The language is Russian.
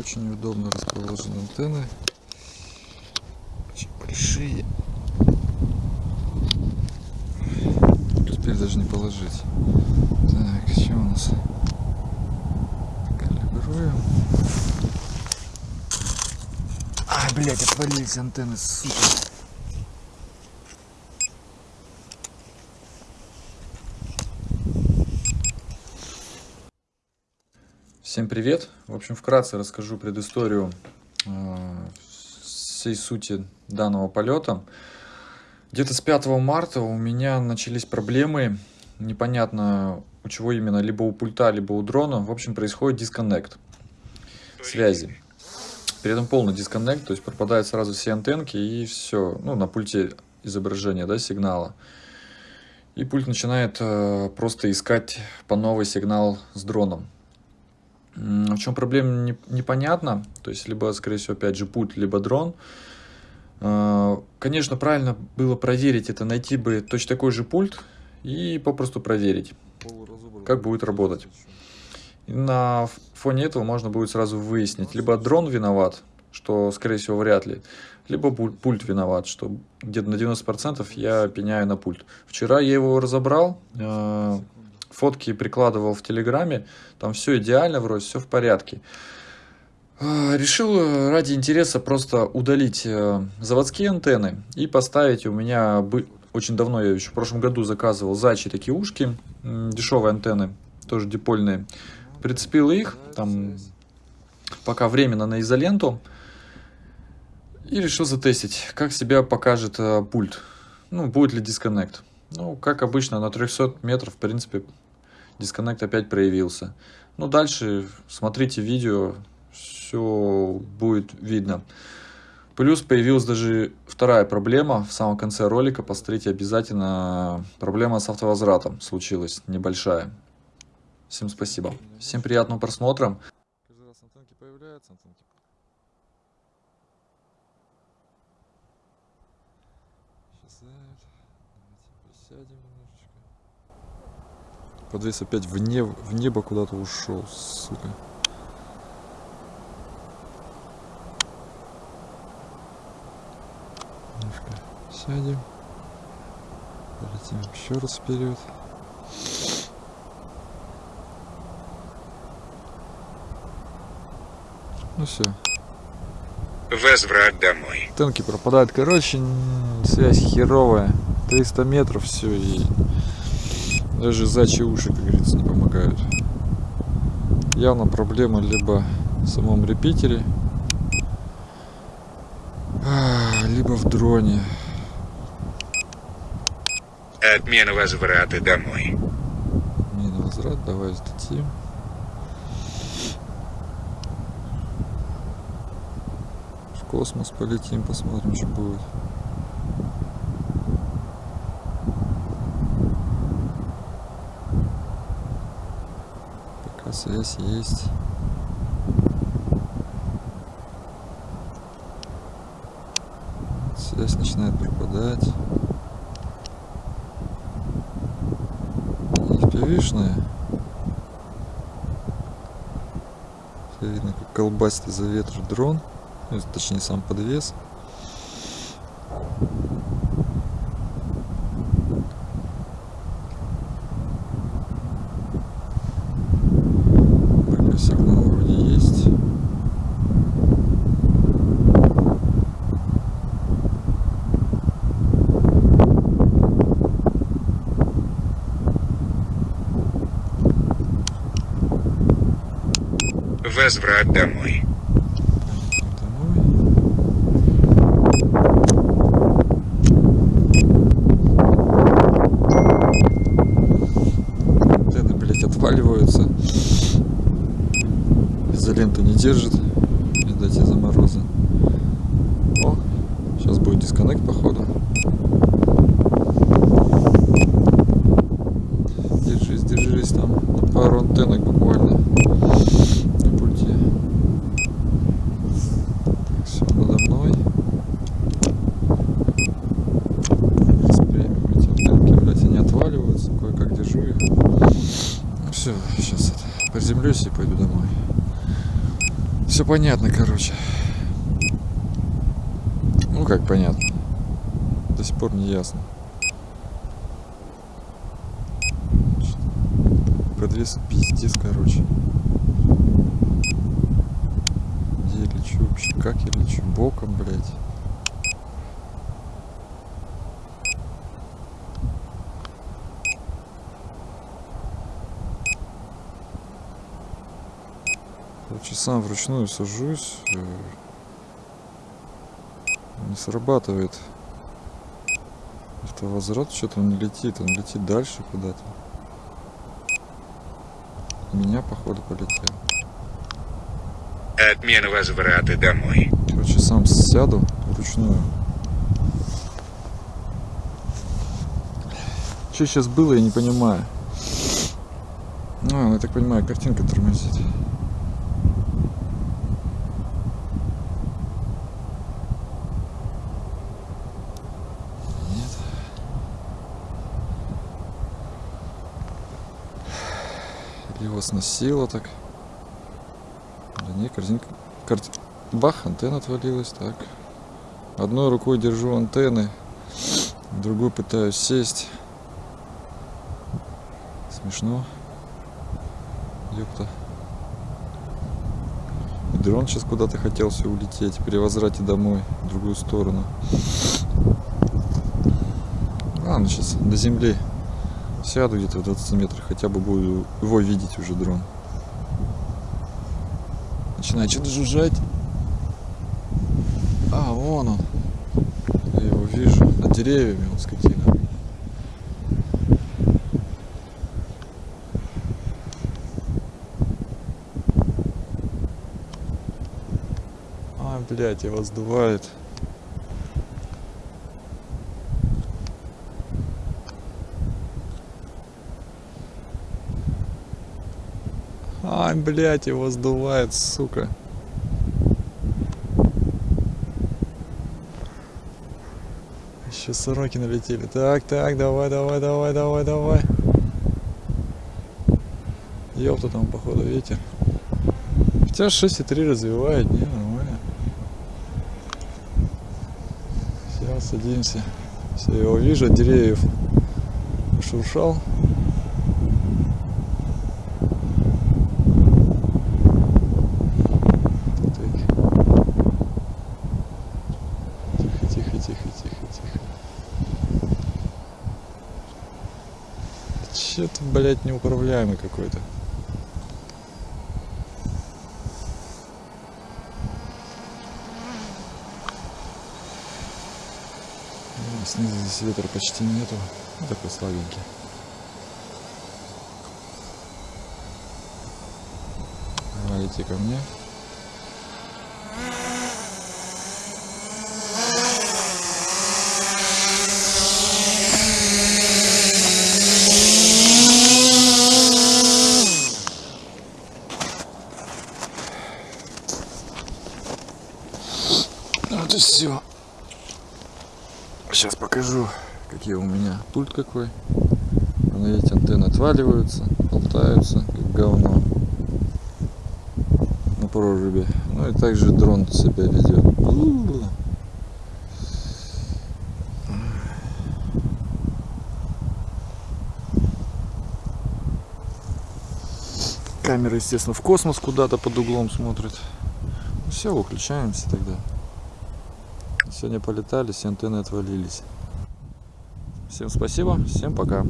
Очень удобно расположены антенны. Очень большие. Успели даже не положить. Так, что у нас? Калибруем. Ай, блядь, отвалились антенны, сука. Всем привет! В общем, вкратце расскажу предысторию э, всей сути данного полета. Где-то с 5 марта у меня начались проблемы, непонятно у чего именно, либо у пульта, либо у дрона. В общем, происходит дисконнект связи. При этом полный дисконнект, то есть пропадают сразу все антенки и все, ну, на пульте изображения, да, сигнала. И пульт начинает э, просто искать по новый сигнал с дроном. В чем проблема, не, непонятно. То есть, либо, скорее всего, опять же, пульт, либо дрон. А, конечно, правильно было проверить это, найти бы точно такой же пульт и попросту проверить, как будет работать. И на фоне этого можно будет сразу выяснить, либо дрон виноват, что, скорее всего, вряд ли, либо пульт виноват, что где-то на 90% я пеняю на пульт. Вчера я его разобрал, а, фотки прикладывал в Телеграме, там все идеально, вроде все в порядке. А, решил э, ради интереса просто удалить э, заводские антенны и поставить у меня очень давно, я еще в прошлом году заказывал зайчи такие ушки, дешевые антенны, тоже дипольные. Прицепил их, там пока временно на изоленту. И решил затестить, как себя покажет э, пульт. Ну, будет ли дисконнект. Ну, как обычно, на 300 метров, в принципе, дисконнект опять проявился. Ну, дальше смотрите видео, все будет видно. Плюс появилась даже вторая проблема в самом конце ролика. Посмотрите обязательно. Проблема с автовозвратом случилась, небольшая. Всем спасибо. Всем приятного просмотра. Каждый раз антенки появляются, антенки Исчезают. Присядем немножечко. Подвес опять в, не... в небо куда-то ушел, сука. Немножко сядем. Полетим еще раз вперед. Ну все. Возврат домой. Танки пропадают. Короче, связь херовая. 300 метров все и даже зачи уши, как говорится, не помогают. Явно проблема либо в самом репитере, а, либо в дроне. Отмена возврата домой. Отмена возврат, давай сдадим. В космос полетим, посмотрим, что будет. Связь есть. Связь начинает пропадать. Не впивишная. Видно, как колбасит из-за ветра дрон. Ну, точнее, сам подвес. Возврат домой. Антенны, блять, отваливаются. Изоленту не держит. Видать, из-за мороза. О, сейчас будет дисконнект, походу. Держись, держись там. Пару антеннок буквально. Все, сейчас это, приземлюсь и пойду домой. Все понятно, короче. Ну как понятно. До сих пор не ясно. Подвес пиздец, короче. Где я лечу вообще? Как я лечу? Боком, блядь. Короче, сам вручную сажусь. э, Не срабатывает. Автовозврат что-то он не летит, он летит дальше куда-то. Меня, походу, полетел. Отмена возврата домой. Короче, сам сяду вручную. Что сейчас было, я не понимаю. Ну, я так понимаю, картинка тормозит. Его сносило так. Да не, картинка... карти- Бах, антенна отвалилась, так. Одной рукой держу антенны, другой пытаюсь сесть. Смешно. Ёпта. Дрон сейчас куда-то хотел все улететь при возврате домой, в другую сторону. Ладно, сейчас до земли сяду где-то в 20 метрах, хотя бы буду его видеть уже дрон. Начинает что-то жужжать. А, вон он. Я его вижу. Над деревьями он скотина. А, блядь, его сдувает. Ай, блядь, его сдувает, сука. Еще сороки налетели. Так, так, давай, давай, давай, давай, давай. Ёпта там, походу, ветер. Хотя 6,3 развивает, не, нормально. Сейчас садимся. Все, я вижу деревьев. Шуршал. Блядь, неуправляемый какой-то. Ну, Снизу здесь ветра почти нету. Ну, такой слабенький. Лети ко мне. Вот и все. Сейчас покажу, какие у меня пульт какой. Вон, видите, антенны отваливаются, болтаются, как говно на прорубе. Ну и также дрон себя ведет. Камера, естественно, в космос куда-то под углом смотрит. Все, выключаемся тогда. Сегодня полетали, все антенны отвалились. Всем спасибо, всем пока.